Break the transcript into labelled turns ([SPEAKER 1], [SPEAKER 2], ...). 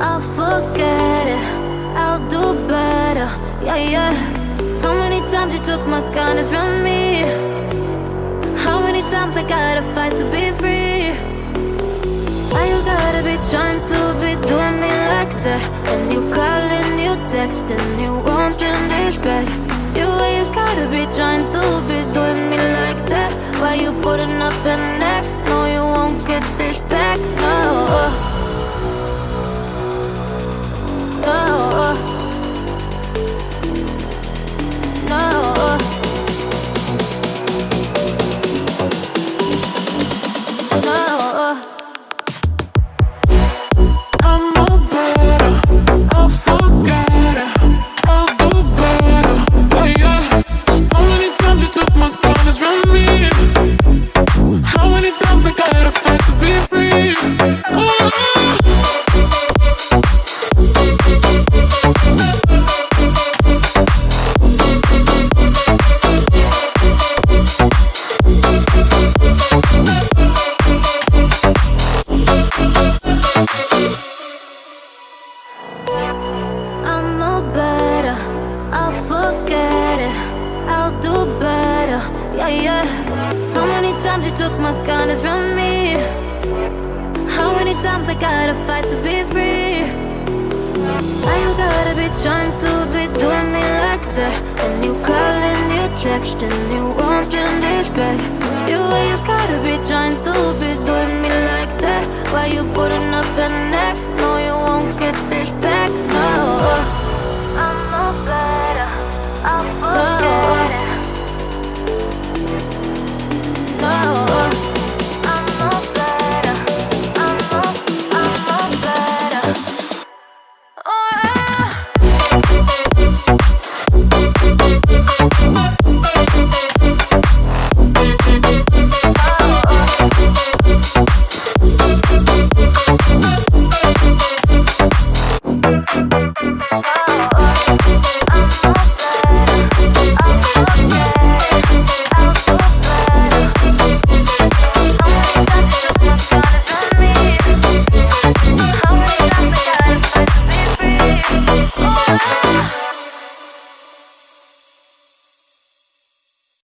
[SPEAKER 1] I'll forget it, I'll do better, yeah, yeah How many times you took my kindness from me? How many times I gotta fight to be free? Why you gotta be trying to be doing me like that? And you calling, you texting, you wanting yeah, yeah. How many times you took my kindness from me? How many times I gotta fight to be free? Why you gotta be trying to be doing me like that? And you calling, you texting, you wanting this back. You why you gotta be trying to be doing me like that? Why you putting up an act